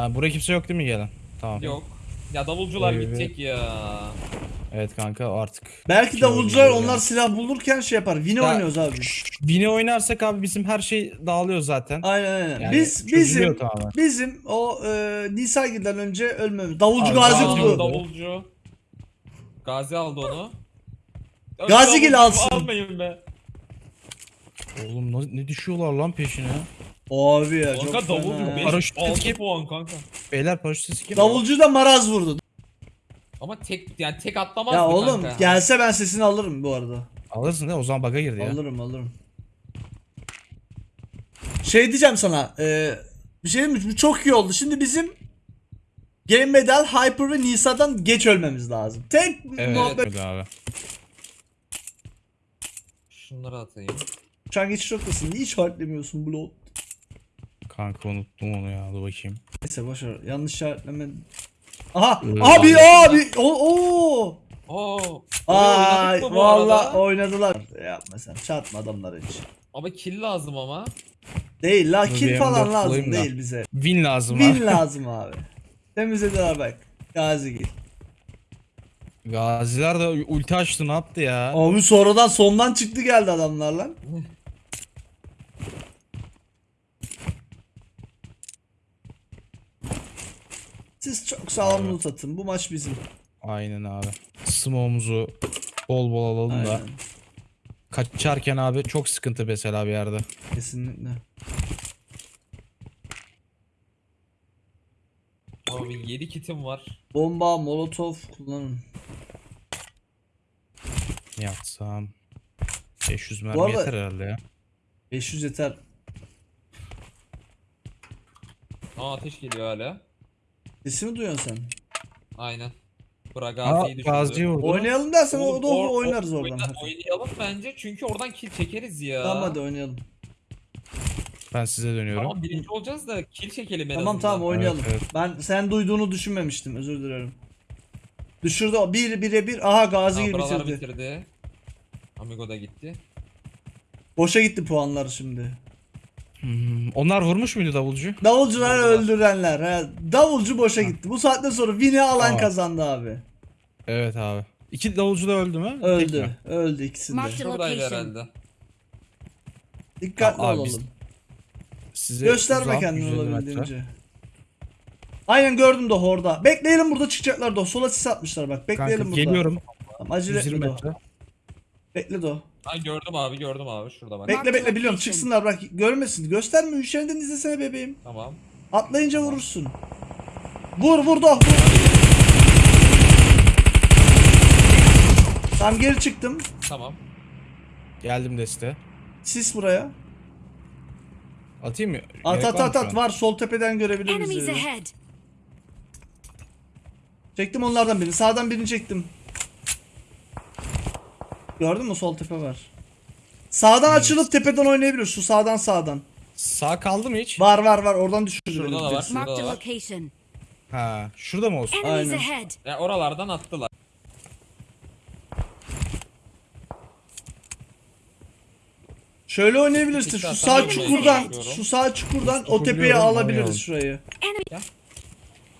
Aa, buraya kimse yok değil mi gelen? Tamam. Yok. Ya davulcular Evet. gidecek ya. Evet kanka artık. Belki Kim davulcular onlar silah bulurken şey yapar. Vini Ya- oynuyoruz abi. Bini oynarsak abi bizim her şey dağılıyor zaten. Aynen aynen. Yani Biz çözülüyor bizim tamamen. bizim o e, Nisagir'den önce ölmemiz. Davulcu Abi, Gazi davulcu- buldu. Davulcu. Gazi aldı onu. Ya Gazigil davulcu alsın. Almayın be. Oğlum ne, ne düşüyorlar lan peşine? Abi ya çok Kanka davulcu fena. 5 Paraşüt 6 etki- puan kanka. Beyler paraşüt sesi kim? Davulcu da maraz vurdu. Ama tek yani tek atlamaz Ya mı oğlum kanka? gelse ben sesini alırım bu arada. Alırsın değil mi? O zaman bug'a girdi ya. Alırım alırım. Şey diyeceğim sana. E, bir şey diyeyim mi? Bu çok iyi oldu. Şimdi bizim Game Medal, Hyper ve Nisa'dan geç ölmemiz lazım. Tek Evet, muhabbet. evet abi. Şunları atayım. Şu an geçiş noktası. Niye işaretlemiyorsun Blood? Kanka unuttum onu ya. Dur bakayım. Neyse boşver. Yanlış işaretleme. Aha! Ee, abi abi! Oo! oo. Oo. Ay oynadık mı bu valla arada? oynadılar. Yapma sen. Çarpma adamları hiç. Ama kill lazım ama. Değil la kill falan M4 lazım değil bize. Win lazım Win abi. lazım abi. Temizlediler bak. Gazi gel. Gaziler de ulti açtı ne yaptı ya? Abi sonradan sondan çıktı geldi adamlar lan. Siz çok sağlam loot atın. Bu maç bizim. Aynen abi. Smoke'umuzu bol bol alalım da. Aynen. Kaçarken abi çok sıkıntı mesela bir yerde. Kesinlikle. Abi 7 kitim var. Bomba, molotof kullanın. Ne yapsam? 500 mermi arada- yeter herhalde ya. 500 yeter. Aa ateş geliyor hala. Sesimi duyuyorsun sen. Aynen. Bura Aa, Gazi'yi vurdu. Oynayalım dersen o da or- oynarız or- oradan. oyna- Hadi. oynayalım bence çünkü oradan kill çekeriz ya. Tamam hadi oynayalım. Ben size dönüyorum. Tamam birinci olacağız da kill çekelim en Tamam azından. tamam oynayalım. Evet, Ben sen duyduğunu düşünmemiştim özür dilerim. Düşürdü o bir bire bir. Aha Gazi Tamam, gibi bitirdi. bitirdi. Amigo da gitti. Boşa gitti puanlar şimdi. Hmm, onlar vurmuş muydu davulcu? Davulcular öldürenler. He. Davulcu boşa gitti. Bu saatten sonra win'i alan Tamam. kazandı abi. Evet abi. İki davulcu da öldü mü? Tek Öldü. mi? Öldü ikisinde. Mark- Şuradaydı location. herhalde. Dikkatli Abi biz- olalım. Size Gösterme uzağım, kendini 150 metre. olabildiğince. Aynen gördüm de horda. Bekleyelim burada çıkacaklar da. Sola sis atmışlar bak. Bekleyelim Kanka burada. geliyorum. Tamam, acele 120 etme metre. Bekle do. Ha gördüm abi gördüm abi şurada bak. Bekle bekle biliyorum çıksınlar bırak görmesin. Gösterme üşerinden izlesene bebeğim. Tamam. Atlayınca vurursun. Vur vur do. Vur. Tamam geri çıktım. Tamam. Geldim deste. Sis buraya. Atayım mı? At Gerek at var mı at şu at an? var sol tepeden görebiliriz. Enemies bizi. ahead. Çektim onlardan birini. Sağdan birini çektim. Gördün mü sol tepe var. Sağdan açılıp tepeden oynayabilir. Şu sağdan sağdan. Sağ kaldı mı hiç? Var var var oradan düşürdü Şurada beni da var. Marked a location. Ha, şurada mı olsun? Enemies Aynen. ahead. Ya oralardan attılar. Şöyle oynayabilirsin. Şu sağ çukurdan, şu sağ çukurdan o diyorum, alabiliriz şurayı.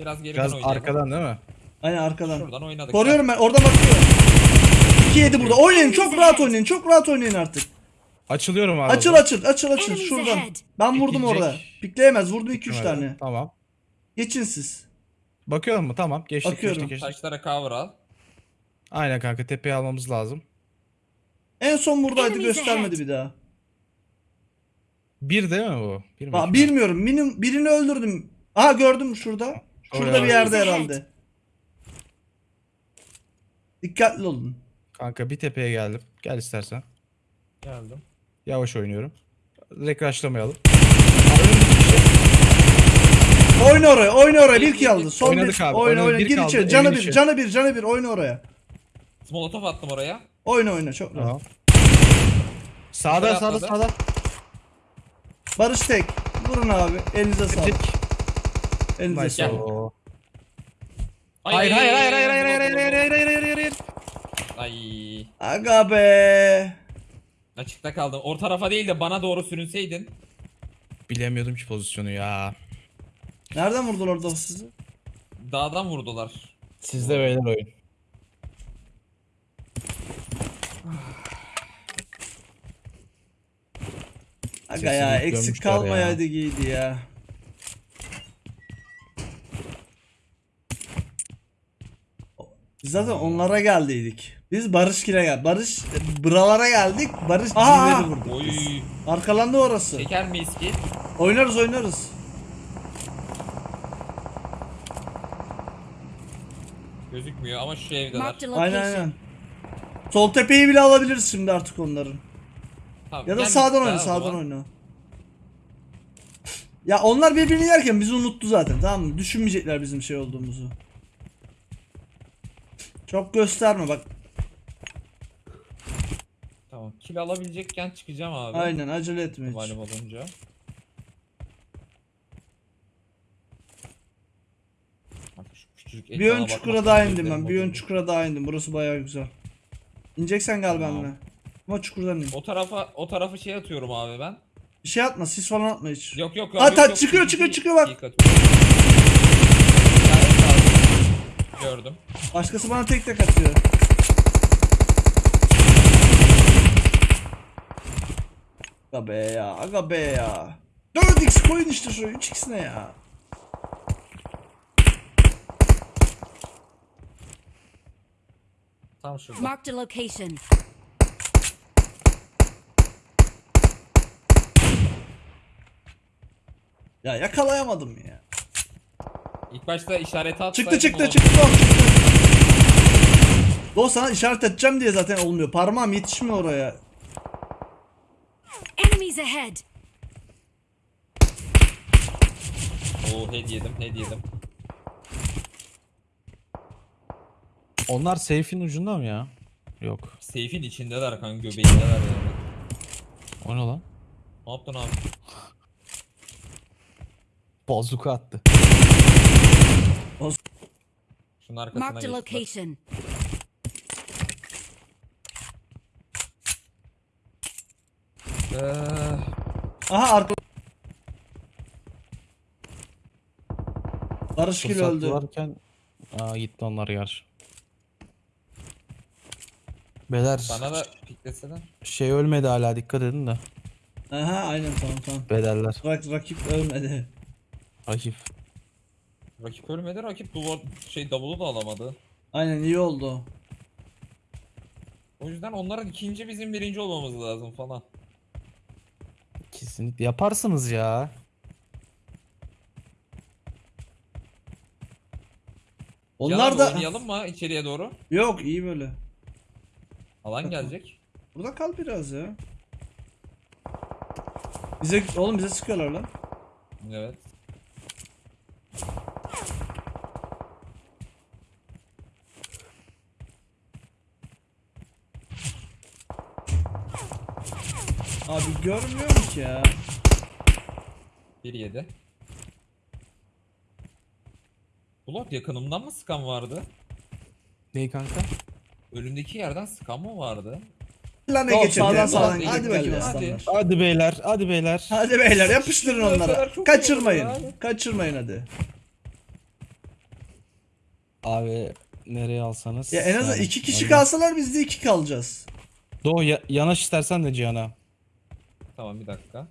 Biraz geriden Biraz oynayalım. arkadan değil mi? Aynen arkadan. Şuradan oynadık. Koruyorum ben. Oradan bakıyorum. 2 7 burada. Oynayın. Çok rahat oynayın. Çok rahat oynayın artık. Açılıyorum abi. Açıl açıl açıl açıl şuradan. Ben vurdum orada. Pikleyemez. Vurdum 2 3 Evet, tane. Tamam. Geçin siz. Bakıyorum mu? Tamam. Geçtik Bakıyorum. geçtik geçtik. Taşlara cover al. Aynen kanka tepeye almamız lazım. En son buradaydı göstermedi bir daha. Bir değil mi bu? Bir mi? bilmiyorum. Minim, birini öldürdüm. Aha gördüm şurada. Şurada Oraya. bir yerde herhalde. Dikkatli olun. Kanka bir tepeye geldim. Gel istersen. Geldim. Yavaş oynuyorum. Direkt rushlamayalım. Oyna oraya, oyna oraya. Bir kill aldı. Son Oynadık bir. abi, Oyna oynadık. oyna. Bir Gir kaldı, içeri. Canı evin bir, içi. canı bir, canı bir. Oyna oraya. Molotov attım oraya. Oyna oyna çok rahat. Tamam. Sağda Yukarı sağda atladı. sağda. Barış tek. Vurun abi. Elinize sağlık. Elinize Nice. sağlık. Oo. Ay, Hayır ay, hayır ay, hayır ay, hayır ay, hayır hayır hayır hayır hayır hayır hayır. Ay. Aga be. Açıkta kaldım. O tarafa değil de bana doğru sürünseydin. Bilemiyordum ki pozisyonu ya. Nereden vurdular orada sizi? Dağdan vurdular. Sizde beyler oyun. Aga ya eksik kalmayaydı giydi ya. Biz zaten onlara geldiydik. Biz Barış Kire gel. Barış buralara geldik. Barış Aha! C'leri vurdu. Oy. Arkalandı orası. Çeker miyiz ki? Oynarız oynarız. Gözükmüyor ama şu evdeler. Marked a Aynen location. aynen. Sol tepeyi bile alabiliriz şimdi artık onların. Tamam, Ya da sağdan oyna, daha o sağdan zaman. oyna. Ya onlar birbirini yerken bizi unuttu zaten tamam mı? Düşünmeyecekler bizim şey olduğumuzu. Çok gösterme bak. Tamam. Kill alabilecekken çıkacağım abi. Aynen acele etme hiç. Malum olunca. Bak şu küçücük Bir ön çukura daha indim ben. Bir ön çukura daha indim. Burası bayağı güzel. İneceksen gel Tamam. benimle. Ama çukurdan in. O tarafa o tarafa şey atıyorum abi ben. Şey atma, sis falan atma hiç. Yok yok. Yok, ta- yok, çıkıyor, bir- çıkıyor, çıkıyor bak. Gördüm. Başkası bana tek tek atıyor. Aga be ya, aga be ya. 4x koyun işte şu 3x ne ya? Tam şurada. Marked a location. Ya yakalayamadım ya. İlk başta işareti atsaydım Çıktı çıktı çıktı. Doğ sana işaret edeceğim diye zaten olmuyor. Parmağım yetişmiyor oraya. Enemies ahead. Oo head yedim head yedim. Onlar safe'in ucunda mı ya? Yok. Seyfin içindeler kanka göbeğindeler yani. O ne lan? Ne yaptın abi? Bazuka attı. Şunun arkasına Marked a geçtiler. location. Aha arka. Barış Gül Fırsat öldü. varken Aa gitti onlar gerçi. Beyler bana da pikleseler. şey ölmedi hala dikkat edin de. Aha aynen tamam tamam. Bedeller. Rak, rakip ölmedi. Rakip. Rakip ölmedi rakip duvar şey davulu da alamadı. Aynen iyi oldu. O yüzden onların ikinci bizim birinci olmamız lazım falan. Kesinlikle yaparsınız ya. Onlar Yalan da oynayalım mı içeriye doğru? yok iyi böyle. Alan gelecek. Burada kal biraz ya. Bize oğlum bize sıkıyorlar lan. Evet. Abi görmüyorum ki ya. 1 7. Blok yakınımdan mı sıkan vardı? Neyi kanka? Önümdeki yerden sıkan mı vardı? Lan ne Yok, geçelim. sağdan Hadi sağdan. gidip Hadi bakayım geldi. aslanlar. Hadi beyler, hadi beyler. Hadi beyler yapıştırın onlara. çok Kaçırmayın. oldu. Kaçırmayın hadi. Abi nereye alsanız. Ya en azından Yani, iki kişi kalsalar biz de iki kalacağız. Doğu ya- yanaş istersen de Cihan'a. Tamam bir dakika.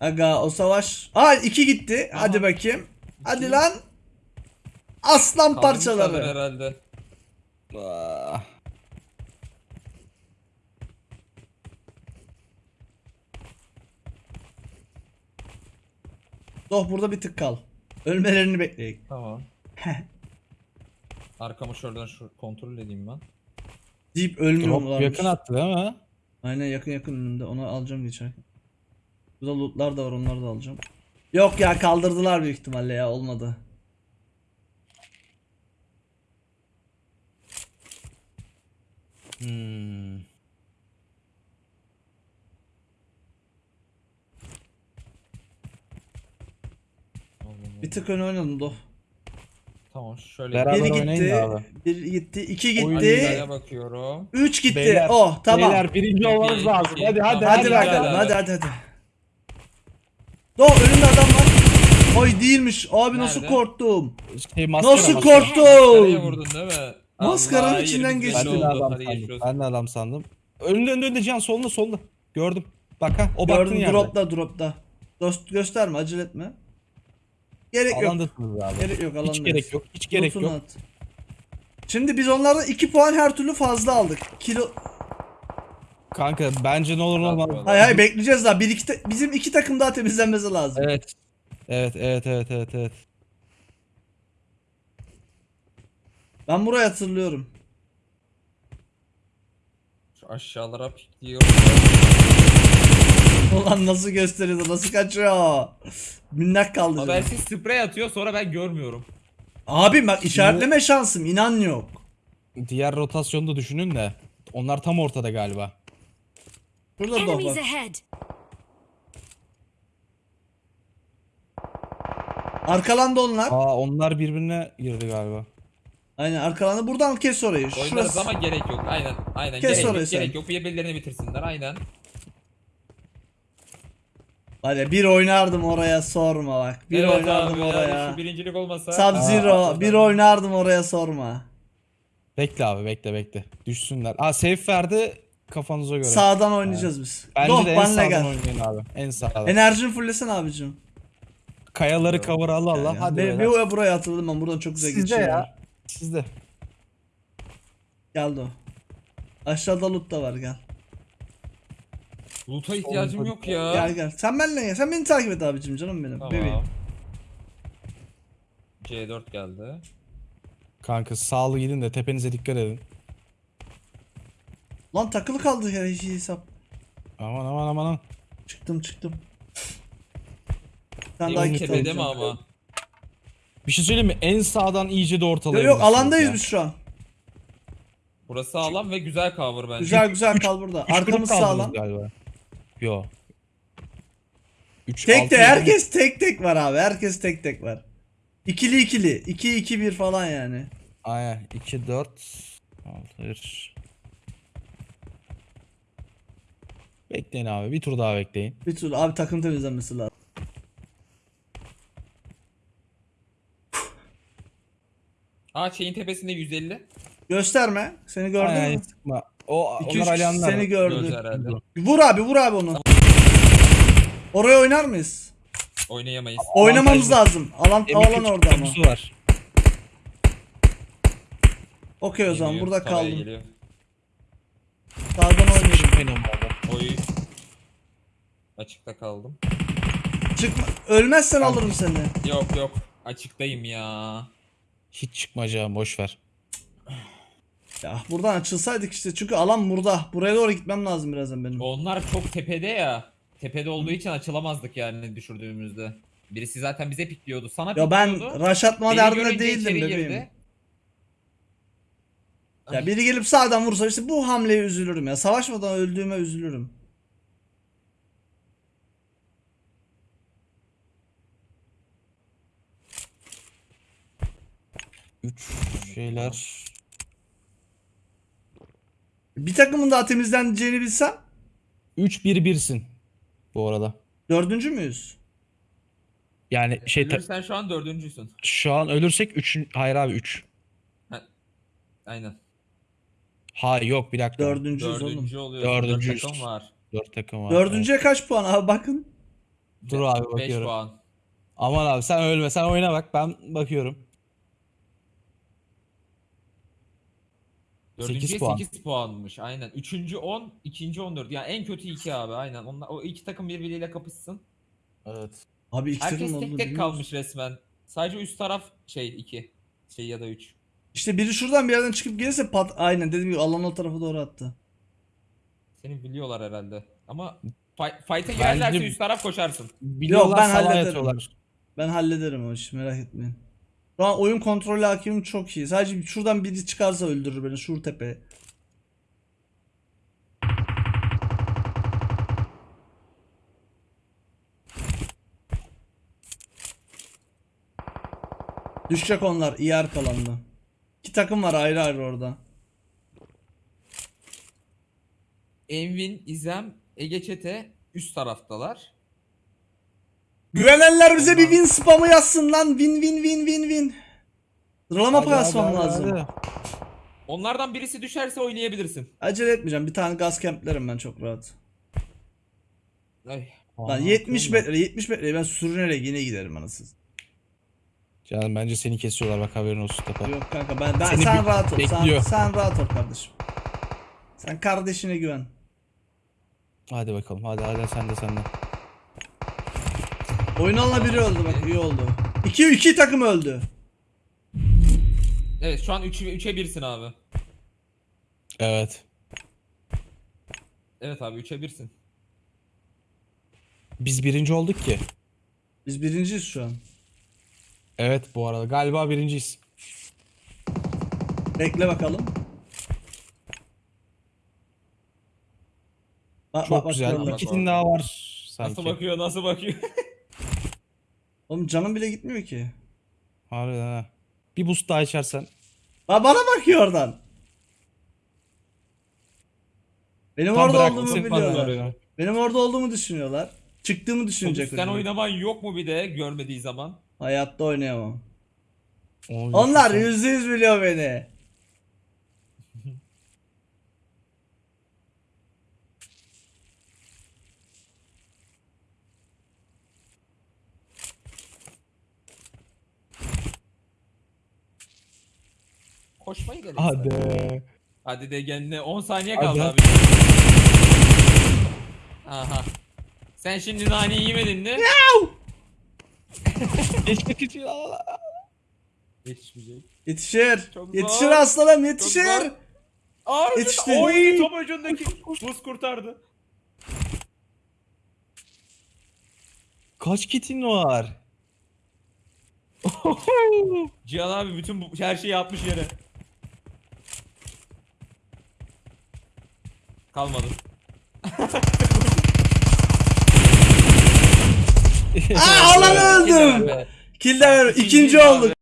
Aga o savaş. Aa iki gitti. Hadi bakayım. Hadi lan. Aslan Kaldırmışlardır parçaları. herhalde. Ah. Doh burada bir tık kal. Ölmelerini bekleyin. Tamam. Arkamı şuradan şu kontrol edeyim ben. Deyip Drop mu yakın attı değil mi? Aynen yakın yakın önünde. Onu alacağım geçerken. Burada lootlar da var onları da alacağım. Yok ya kaldırdılar büyük ihtimalle ya olmadı. Hmm. Bir tık öne oynadım Doh. Tamam şöyle. Beraber Biri oynayın gitti. da abi. Bir gitti. iki gitti. Bakıyorum. Üç gitti. Beyler, oh tamam. Beyler birinci olmanız lazım. Hadi hadi hadi hadi. bakalım hadi. hadi hadi hadi. Do önünde adam var. Ay değilmiş. Abi nasıl Nerede? korktum. Şey, maskara, Nasıl maskara. Maskaraya korktum. vurdun değil mi? Maskaranın Allah, içinden geçti. Ben belli de oldu. adam Hadi sandım. olsun. Ben de adam sandım. Önünde önünde önünde Cihan solunda solunda. Gördüm. Bak ha o baktığın Gördüm yerde. dropta dropta. Dost gösterme acele etme. Gerek yok. Alandasınız abi. Gerek yok alandayız. Hiç gerek yok. Hiç gerek Loot'unu yok. at. Şimdi biz onlardan 2 puan her türlü fazla aldık. Kilo Kanka bence ne olur ne olmaz. Hay hay bekleyeceğiz daha. Bir iki ta- bizim iki takım daha temizlenmesi lazım. Evet. Evet evet evet evet evet. Ben burayı hatırlıyorum. Şu aşağılara pikliyor. Ulan nasıl gösteriyordu, nasıl kaçıyor. Minnak kaldı. canım. Habersiz sprey atıyor sonra ben görmüyorum. Abi bak işaretleme şansım inan yok. Diğer rotasyonu da düşünün de. Onlar tam ortada galiba. Burada da Enemies var. ahead! Arkalandı onlar. Aa onlar birbirine girdi galiba. Aynen arkalandı. Buradan kes orayı. Oynarız Şurası. ama gerek yok. Aynen. Aynen. Kes gerek orayı yok. sen. Gerek yok. Birbirlerini bitirsinler. Aynen. Var ya bir oynardım oraya sorma bak. Bir Evet oynardım abi ya, oraya. Şu birincilik olmasa. Sub Aa, Zero bir oynardım oraya sorma. Bekle abi bekle bekle. Düşsünler. Aa safe verdi kafanıza göre. Sağdan oynayacağız biz. Bence Doh de en sağdan gel. oynayın abi. En sağdan. Enerjini fullesene abicim. Kayaları cover Allah Allah. Yani Hadi bir, beyler. bir buraya atıldım ben buradan çok güzel Sizde geçiyor. ya. Sizde. Geldi o. Aşağıda loot da var gel. Loot'a ihtiyacım yok ya. Gel gel. Sen benimle gel. Sen beni takip et abicim canım benim. Tamam. Bebeğim. C4 geldi. Kanka sağlı gidin de tepenize dikkat edin. Lan takılı kaldı ya hiç hesap. Aman aman aman. aman. Çıktım çıktım. Sen daha Yok git tepede mi alacağım. ama? Bir şey söyleyeyim mi? En sağdan iyice de Yok ortalayabilirsiniz yok alandayız ya. biz şu an. Burası sağlam ve güzel cover bence. Güzel güzel kal burada. Arkamız sağlam. Galiba. Yo. 3 Tek de herkes tek tek var abi. Herkes tek tek var. İkili ikili. 2 2 1 falan yani. Aynen 2 4 6 Bekleyin abi bir tur daha bekleyin. Bir türlü abi takım temizlenmesi lazım. Aa şeyin tepesinde 150. Gösterme. Seni gördü Aynen mü? sıkma. O 2 3 onlar alyanlar. seni Gördü herhalde. Vur abi vur abi onu. Oraya oynar mıyız? Oynayamayız. Oynamamız lazım. Alan M2 alan orada ama. kutusu var. Okey o zaman Geliyor, burada kaldım. geliyor. Sağdan oynuyorum. Oy. Açıkta kaldım. Çıkma. Ölmezsen alırım seni. Yok yok. Açıktayım ya. Hiç çıkmayacağım boş ver. Ya buradan açılsaydık işte çünkü alan burada. Buraya doğru gitmem lazım birazdan benim. Onlar çok tepede ya. Tepede olduğu için açılamazdık yani düşürdüğümüzde. Birisi zaten bize pikliyordu. Sana Ya ben pikliyordu. rush atma Beni derdinde değildim bebeğim. girdi. Ya biri gelip sağdan vursa işte bu hamleye üzülürüm ya. Savaşmadan öldüğüme üzülürüm. Üç şeyler. Bir takımın daha temizleneceğini bilsem 3 1 1'sin bu arada. dördüncü müyüz? Yani şey Ölürsen şu an dördüncüsün. şu an ölürsek 3 hayır abi 3. Aynen. Hayır yok bir dakika. Dördüncüyüz oğlum. Dördüncü oluyor. Dördüncüyüz. Dört takım var. 4 takım var. Dördüncüye kaç puan abi bakın. Dur abi Beş bakıyorum. puan. Aman abi sen ölme sen oyna bak ben bakıyorum. Dördüncüye Sekiz puan. 8 puanmış. Aynen. Üçüncü 10, ikinci 14. Yani en kötü 2 abi aynen. Onlar, o iki takım birbiriyle kapışsın. Evet. Abi iki Herkes tek tek kalmış resmen. Sadece üst taraf şey 2. Şey ya da 3. İşte biri şuradan bir yerden çıkıp gelirse pat aynen dediğim gibi alan o tarafa doğru attı. Seni biliyorlar herhalde. Ama fight, fight'a girerlerse üst taraf koşarsın. Biliyorlar ben hallederim. yatıyorlar. Ben hallederim o işi merak etmeyin. Şu oyun kontrolü hakimim çok iyi. Sadece şuradan biri çıkarsa öldürür beni şur tepe. Düşecek onlar iyi arkalandı. İki takım var ayrı ayrı orada. Envin, İzem, Ege Çete üst taraftalar. Güvenenler bize bir win spamı yazsın lan. Win win win win win. Sıralama hadi, hadi, lazım. hadi. Onlardan birisi düşerse oynayabilirsin. Acele etmeyeceğim. Bir tane gaz kemplerim ben çok rahat. Ay. Lan Aa, 70 bakıyorum metre 70 metre ben sürünerek yine giderim anasız. Canım bence seni kesiyorlar bak haberin olsun tepe. Yok kanka ben, ben Seni sen bir- rahat ol. Sen, bekliyor. sen rahat ol kardeşim. Sen kardeşine güven. Hadi bakalım hadi hadi sen de sen de. Oyun alanına biri öldü bak iyi oldu. 2 2 takım öldü. Evet şu an 3 3'e 1'sin abi. Evet. Evet abi 3'e 1'sin. Biz birinci olduk ki. Biz birinciyiz şu an. Evet bu arada galiba birinciyiz. Bekle bakalım. Bak, Çok bak, bak, güzel. Bir kitin daha var sanki. Nasıl bakıyor nasıl bakıyor. Oğlum canım bile gitmiyor ki. Harbiden ha. Bir boost daha içersen. Ba bana bakıyor oradan. Benim Tam orada olduğumu bana biliyorlar. Benim orada olduğumu düşünüyorlar. Çıktığımı düşünecek. Sen hocam. oynaman yok mu bir de görmediği zaman? Hayatta oynayamam. Oy, Onlar yüzde yüz biliyor beni. Koşmayı dene. Hadi. Hadi de kendine 10 saniye Hadi. kaldı abi. Aha. Sen şimdi naneyi yemedin mi? İçin. Yetişmeyecek. Yetişir. Çok yetişir zor. aslanım yetişir. Aa, Yetişti. Oy top ucundaki buz kurtardı. Kaç kitin var? Cihan abi bütün bu, her şeyi atmış yere. Kalmadı. Aa alan öldüm. İkinci İkinci olduk.